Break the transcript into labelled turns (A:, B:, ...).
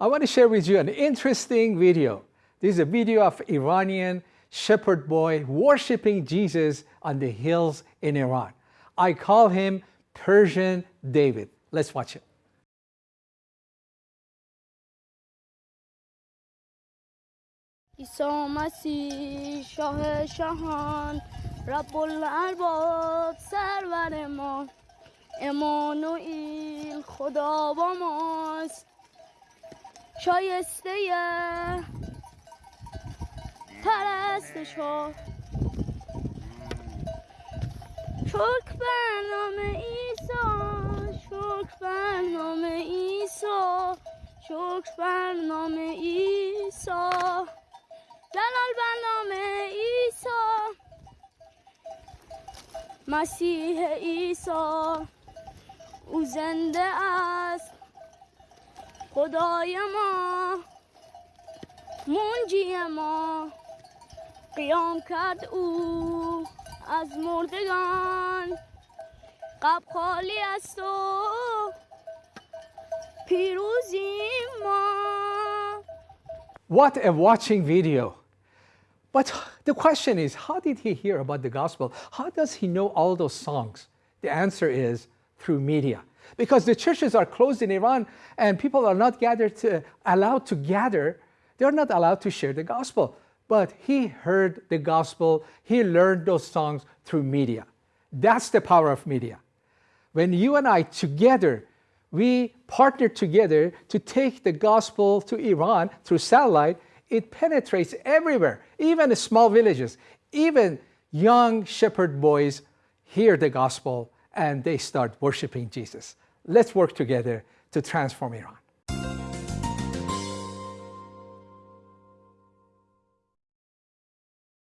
A: I want to share with you an interesting video. This is a video of Iranian shepherd boy worshiping Jesus on the hills in Iran. I call him Persian David. Let's watch it.
B: عیسی مسیح شاه شاهان رب الارباب سرور ما امانوئیل خدا با ماست شایسته پرستش ها شکر بر نام عیسی شکر بر نام عیسی شکر بر نام عیسی. جلال بر نام عیسی. مسیح عیسی. او زنده است. خدای ما منجی ما قیام کرد او از مردگان قب خالی است و پیروزی ما
A: What a watching video. But the question is, how did he hear about the gospel? How does he know all those songs? The answer is through media. Because the churches are closed in Iran and people are not gathered to, allowed to gather, they're not allowed to share the gospel. But he heard the gospel, he learned those songs through media. That's the power of media. When you and I together, we partner together to take the gospel to Iran through satellite, it penetrates everywhere, even small villages. Even young shepherd boys hear the gospel and they start worshiping Jesus. Let's work together to transform Iran.